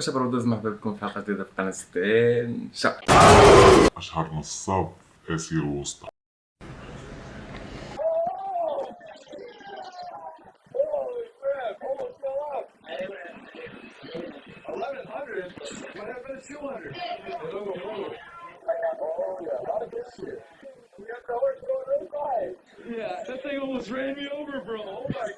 واش برودوز مرحبا بكم في حلقة جديدة في قناة 60 أشهر نصاب اسير آسيا الوسطى. Yeah, that thing almost ran me over, bro. Oh my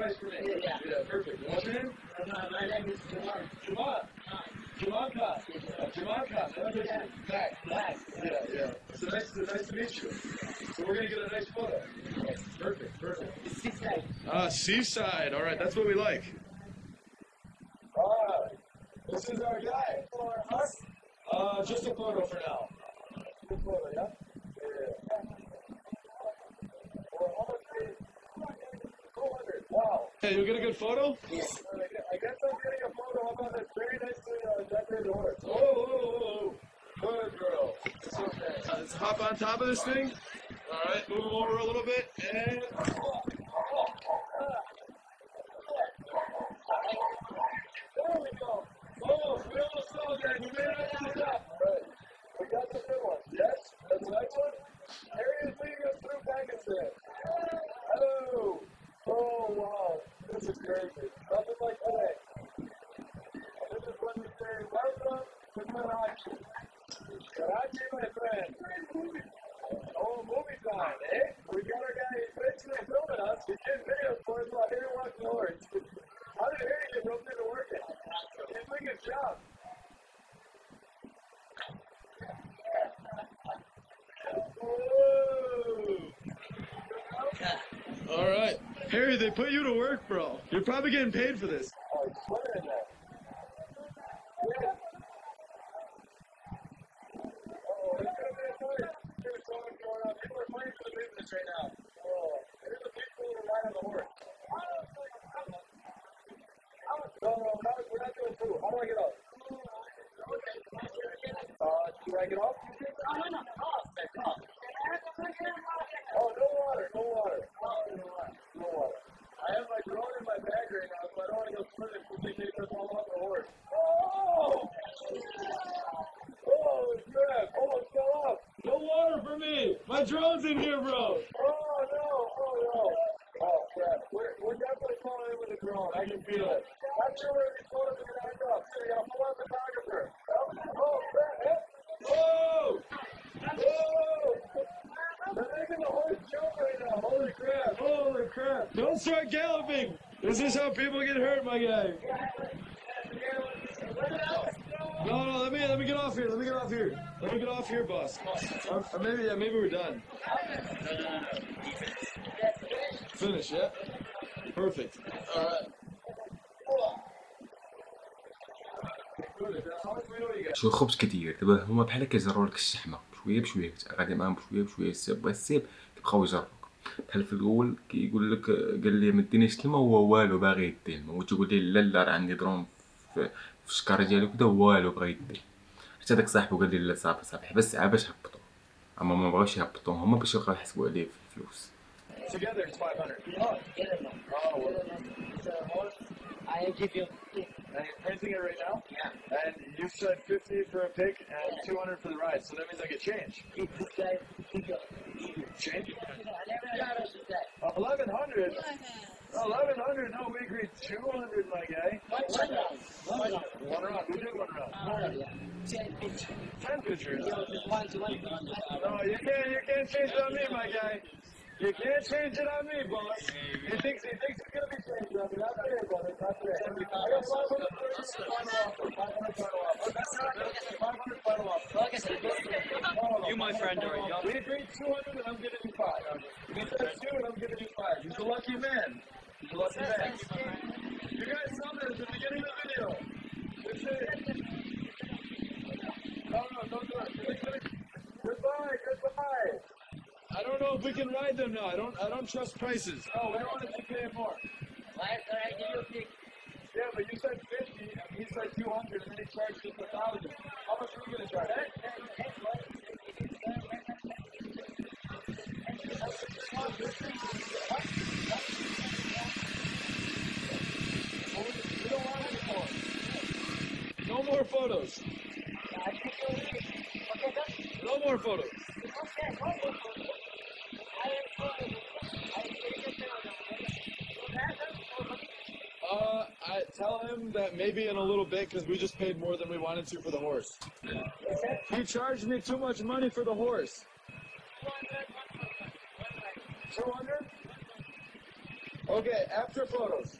price for me. Yeah, perfect. What's your name? My name is Jamal. Jamal. Jamal Khan. Uh, Jamal Khan. That's it. Back. Black. Yeah, yeah. So nice, to, to meet you. So we're gonna get a nice photo. Perfect, perfect. Days. Ah, seaside. All right, that's what we like. Ah, this is our guy. For us? Uh, just a photo for now. Just a photo, yeah? Yeah. Well, how much is- 200. Wow. Hey, you get a good photo? Yes. I guess I'm getting a photo of this very nicely uh, decorated horse. Oh, oh, oh, oh. Good girl. It's okay. Uh, let's hop on top of this thing. Move over a little bit, and there we go. Oh, we almost saw that. We made it to the top. Right. We got the good one. Yes, that's the next one. Harry is leading us through Pakistan. Hello. Oh, wow. This is crazy. Nothing like today. This is when we say, welcome to Karachi. Karachi, my friend. Oh, movie time, eh? We got our guy basically filming us. He's getting videos for us while Harry walks the horse. How did Harry get roped into working? He's doing his job. Whoa. All right. Harry, they put you to work, bro. You're probably getting paid for this. It's sweater in there. Yeah. Oh, there's gonna be a fight. There's so much going on. People are fighting for the business right now. Oh, there's the people who are riding the horse. No, no, we're not, we're not doing food. How do I get off? Uh, do I get off? Oh, no water, no water. No water. I have my drone in my bag right now, so I don't want to go swimming just in case I fall off the horse. Oh! Oh, crap. Almost fell off. No water for me. My drone's in here, bro. Oh, no. Oh, no. Oh, crap. We're, we're definitely falling in with the drone. I can feel it. Not sure where these photos are going to end up. So, yeah, pull out photographer. Oh, crap. Eh? Whoa! Whoa! They're making the horse jump right now. Holy crap. Holy crap. Don't start galloping. This is how people get hurt, my guy. No, no, let me let me get off here. Let me get off here. Let me get off here, boss. Or, or maybe yeah, maybe we're done. Finish, yeah. Perfect. All right. شو خبز كثير دابا هما بحال كيجروا لك الشحمة بشوية بشوية غادي معاهم بشوية بشوية السيب بغا السيب كيبقاو يجروك بحال في الأول كيقول لك قال لي ما دينيش الماء هو والو باغي يدي الماء وتقول لي لا لا راه عندي درون في الشكاره ديالو كدا والو بغا يدي. حتى داك صاحبو قال لي لا صافي صافي. بس باش هبطو أما ما بغاوش يهبطو هما باش يبقاو يحسبوا عليه في الفلوس Change? Yeah. 1100? No, we agreed 200, my guy. One round. One round. One round. We did one round. One round, yeah. Ten pitch. 10 pictures. You one to one. No, you can't, you can't change it on me, my guy. You can't change it on me, boss. He thinks, he thinks it's gonna be changed on me. Not today, brother. Not today. I got 500 final offer. 500 final offer. 500 final offer. Like I said, You, my friend, are young. We agreed 200 and I'm giving you 5. We said 2 and I'm giving you 5. He's a lucky man. He's a lucky man. You guys saw that at the beginning of the video. This is... No, no, don't do it. Goodbye, goodbye. I don't know if we can ride them now. I don't. I don't trust prices. No, we don't want to keep paying more. Why should I give you a pick? Yeah, but you said 50, and he said 200, and then he charged us a 1,000. How much are we going to charge? We don't want any more. No more photos. No more photos. Tell him that maybe in a little bit because we just paid more than we wanted to for the horse. He charged me too much money for the horse. 200? Okay, after photos.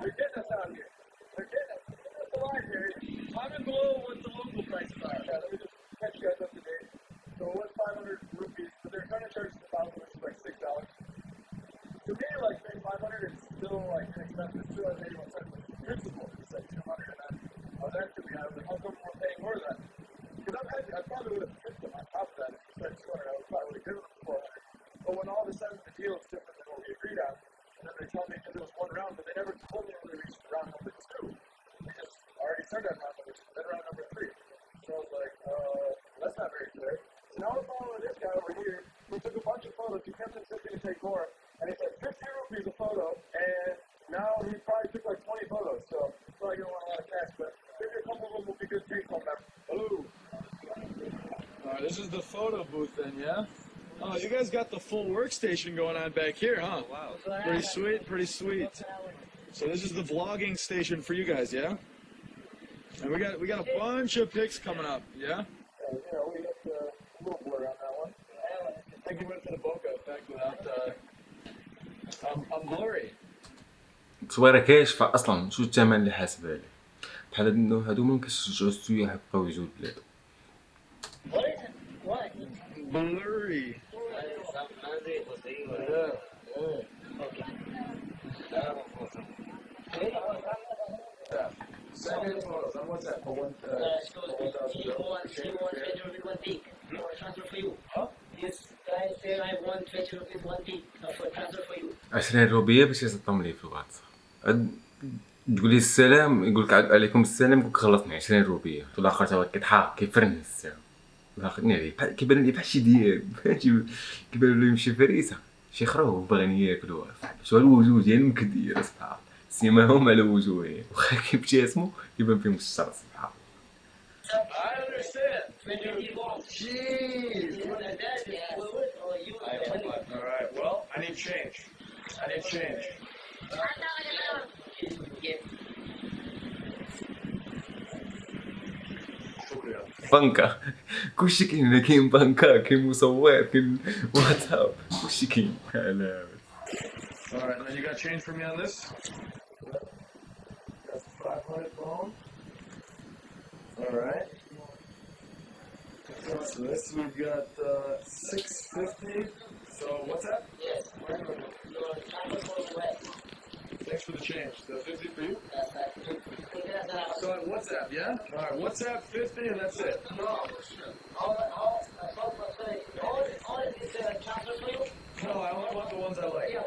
They're getting us out of here. They're getting us. They're getting us alive here. Comment below what the local prices are. Yeah, let me just catch you guys up to date. So it was 500 rupees, but they're trying to charge us 1,000, which is like $6. To me, like, paying 500 is still, like, inexpensive. It's still, like, 81 cents. But principle is like 200 and then I was me, I was like, how come we're paying more than that? Because I've had, I probably would have tipped them on top of that. If you said 200, I would probably have them 400. But when all of a sudden the deal is different than what we agreed on, and then they tell me because it was one round, but they never told me when we reached round number two. They just already started on round number two, then round number three. So I was like, uh, that's not very clear. So now we're following this guy over here who took a bunch of photos. He kept insisting to take more, and he said 50 rupees a photo, and now he probably took like 20 photos. So he's probably gonna want a lot of cash, but maybe a couple of them will be good take home members. Hello. All right, this is the photo booth then, yeah? Oh, you guys got the full workstation going on back here, huh? Wow. Pretty sweet, pretty sweet. So this is the vlogging station for you guys, yeah? And we got we got a bunch of pics coming up, yeah? Uh, you know, we got uh, a little blur on that one. I think we went for the bokeh effect without uh, I'm, I'm blurry. التصويره كاش فاصلا شو الثمن اللي حاسب عليه؟ بحال هاد هادو ما كنشجعو السياح يبقاو يجوا البلاد. عشرين روبية باش يصدم لي في الواتساب. تقول لي السلام يقول لك عليكم السلام يقول لك خلصني 20 روبية. في الآخر تا هو كيضحك كيفرن السلام الآخر عليه كيبان لي بحال شي دياب كيبان له يمشي فريسة. شي خروف باغيين ياكلوها شو الوجوه ديال مكدير اصحاب سيماهم على وجوههم واخا كيبتسموا كيبان فيهم الشر سبحان الله. I understand. 20 rupees long. Jeez. panca. Kushikin naging panca. Kimusawet. Kin... What's up? Kushikin. I love it. Alright, now you got change for me on this? That's 500 bone. Alright. So this we've got uh, 650. So what's that? Yes, we're going to Thanks for the change. Is 50 for you? Yes, that's 50. So on WhatsApp, yeah? All right. WhatsApp 50 and that's it. No. All, all, all, all, all of this uh, transfer for you? No, I only want the ones I like. Yeah.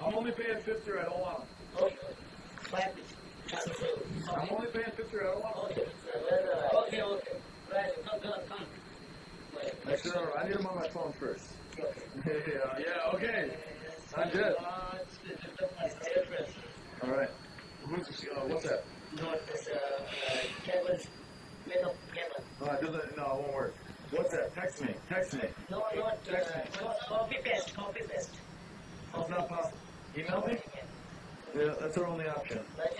I'm only paying 50 or I don't want them. Okay. Five transfer for. I'm only paying 50 or I don't want them. Okay, okay. Right, come, come, come. No, no, I need them on my phone first. Okay. yeah, yeah, okay. I'm good. All right. Who's, uh, what's that? No, it's, uh, uh, Kevin. Middle, Kevin. No, it doesn't, no, it won't work. What's that? Text me. Text me. No, not, uh, co- copy paste, copy paste. It's not possible. Email me? Yeah, that's our only option.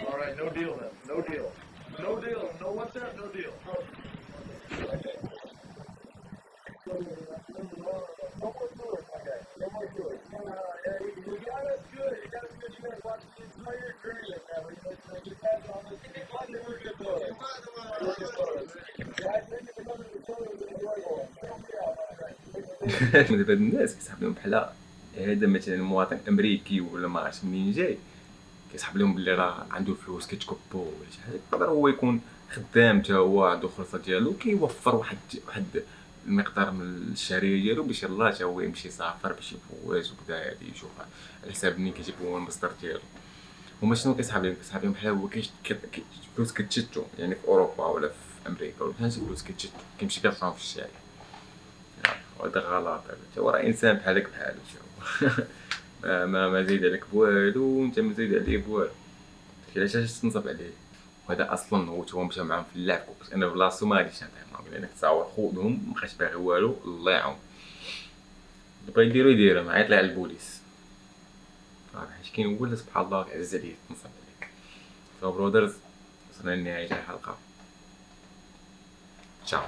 All right, no deal then. No deal. No deal. No WhatsApp, no deal. No more tours, my guy. No more tours. Uh, yeah, you, you got us good. You got us good. You guys watched the entire journey of دابا الناس كيسحب لهم بحال هذا مثلا مواطن أمريكي ولا ما عرفتش منين جاي كيسحب لهم بلي راه عنده فلوس كيتكبو ولا شي حاجة. يقدر هو يكون خدام تا هو عنده الخلصه ديالو كيوفر واحد واحد المقدار من الشهريه ديالو باش يلاه تا هو يمشي يسافر باش يفواز وكذا يشوف على حساب منين كيجيب هو المصدر ديالو. هما شنو كيسحاب لهم لهم بحال هو فلوس كتشتو. يعني في أوروبا ولا في أمريكا ولا فهمتي فلوس كتشتو. كيمشي كيرفعهم في الشارع وهذا غلط. هذا هو راه إنسان بحالك بحالو ما ما زيد عليك بوالو وأنت ما زيد عليه بوالو علاش علاش تنصب عليه؟ وهذا أصلا هو هو مشى معاهم في اللعب. كنت أنا بلاصتو ما غاديش نعطيه معاهم لأن تصاور خوضهم ما بقاش باغي والو الله يعاون بغا يديرو يديرو ما يطلع البوليس. راح كي نقول سبحان الله عز عليك نصلي عليك سو برودرز وصلنا لنهايه الحلقة تشاو